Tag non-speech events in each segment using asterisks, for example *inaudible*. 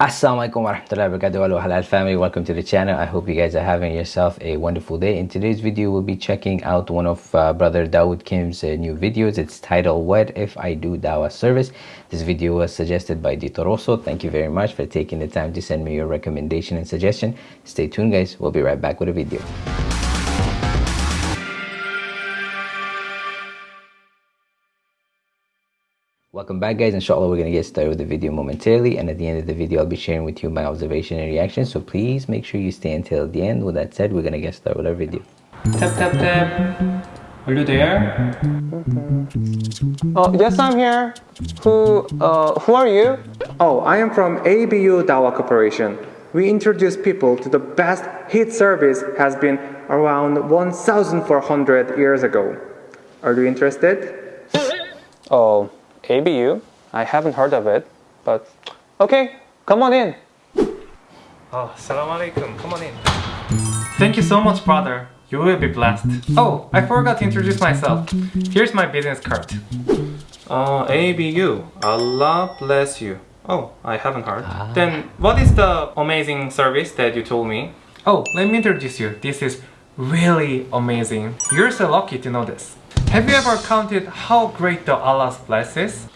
Assalamualaikum warahmatullahi wabarakatuh. Halal family. Welcome to the channel. I hope you guys are having yourself a wonderful day. In today's video we'll be checking out one of uh, brother Dawood Kim's uh, new videos. It's titled what if i do dawah service? This video was suggested by Ditoroso thank you very much for taking the time to send me your recommendation and suggestion. Stay tuned guys. We'll be right back with a video Welcome back guys, inshallah we're going to get started with the video momentarily and at the end of the video I'll be sharing with you my observation and reaction so please make sure you stay until the end. With that said, we're going to get started with our video. Tap tap tap. Are you there? Oh, yes, I'm here. Who, uh, who are you? Oh, I am from ABU Dawa Corporation. We introduce people to the best heat service has been around 1400 years ago. Are you interested? Oh, ABU? I haven't heard of it, but okay, come on in. Oh, salam alaikum. Come on in. Thank you so much, brother. You will be blessed. Oh, I forgot to introduce myself. Here's my business card. Uh, ABU. Allah bless you. Oh, I haven't heard. Ah. Then what is the amazing service that you told me? Oh, let me introduce you. This is really amazing. You're so lucky to know this. Have you ever counted how great the Allah's bless is?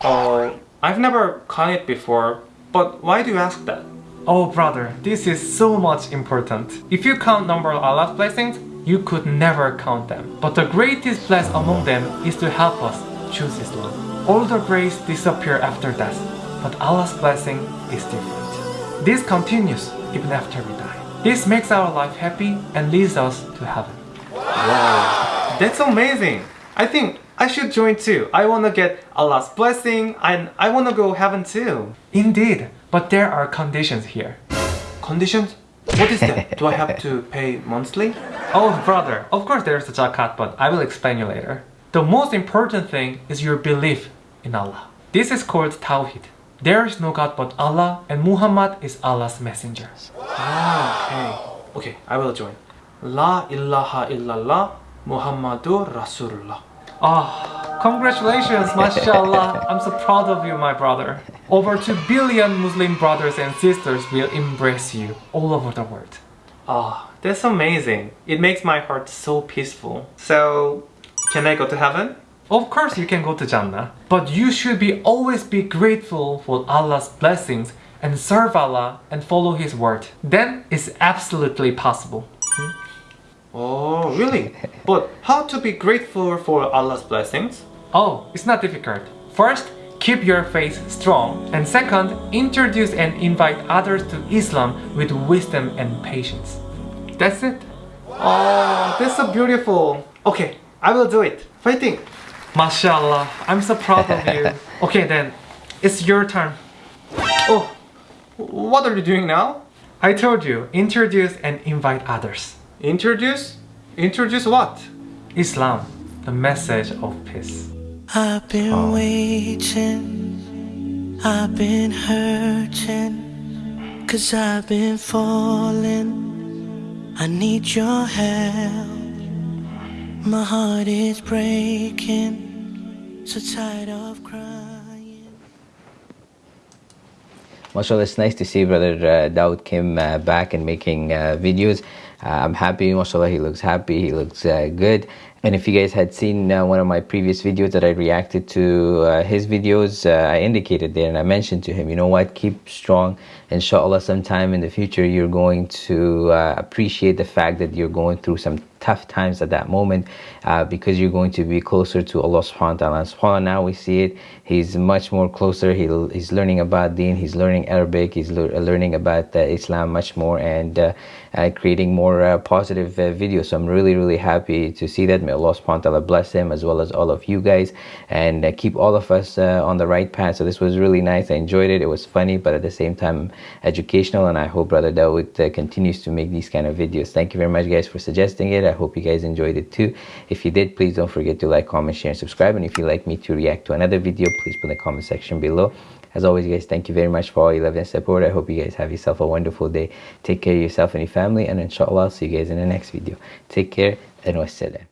Oh, I've never counted before, but why do you ask that? Oh brother, this is so much important. If you count number of Allah's blessings, you could never count them. But the greatest bless among them is to help us choose Islam. All the grace disappear after death, but Allah's blessing is different. This continues even after we die. This makes our life happy and leads us to heaven. Wow, that's amazing. I think I should join too. I want to get Allah's blessing and I want to go heaven too. Indeed, but there are conditions here. Conditions? What is that? Do I have to pay monthly? Oh brother, of course there's a zakat, but I will explain you later. The most important thing is your belief in Allah. This is called Tawhid. There is no God but Allah and Muhammad is Allah's messenger. Ah, okay. Okay, I will join. La ilaha illallah Muhammadur Rasulullah. Ah, congratulations, mashallah. I'm so proud of you, my brother. Over 2 billion Muslim brothers and sisters will embrace you all over the world. Ah, that's amazing. It makes my heart so peaceful. So, can I go to heaven? Of course you can go to Jannah, but you should be always be grateful for Allah's blessings and serve Allah and follow His word. Then it's absolutely possible. Oh, really? but how to be grateful for Allah's blessings? Oh, it's not difficult. First, keep your faith strong. And second, introduce and invite others to Islam with wisdom and patience. That's it. Oh, that's so beautiful. Okay, I will do it. Fighting. Mashallah, I'm so proud of you. *laughs* Okay then, it's your turn. Oh, what are you doing now? I told you, introduce and invite others. Introduce? Introduce what? Islam, the message of peace. I've been waiting, I've been hurting, cause I've been falling. I need your help. My heart is breaking, so tired of crying. Mashallah, it's nice to see brother uh, Dawood Kim uh, back and making uh, videos. Uh, I'm happy, mashallah, he looks happy, he looks uh, good. And if you guys had seen uh, one of my previous videos that I reacted to uh, his videos, uh, I indicated there and I mentioned to him, you know what, keep strong. Inshallah, sometime in the future, you're going to uh, appreciate the fact that you're going through some tough times at that moment uh, because you're going to be closer to Allah subhanahu wa ta'ala. SubhanAllah, now we see it. He's much more closer. He, he's learning about deen. He's learning Arabic. He's le learning about uh, Islam much more and uh, uh creating more uh, positive uh, videos. So I'm really, really happy to see that. May Allah subhanahu wa ta'ala bless him as well as all of you guys and keep all of us on the right path. So this was really nice. I enjoyed it. It was funny, but at the same time educational. And I hope Brother Dawood continues to make these kind of videos. Thank you very much guys for suggesting it. I hope you guys enjoyed it too. If you did, please don't forget to like, comment, share, and subscribe. And if you'd like me to react to another video, please put in the comment section below. As always, guys, thank you very much for all your love and support. I hope you guys have yourself a wonderful day. Take care of yourself and your family. And inshallah, I'll see you guys in the next video. Take care and wassalam.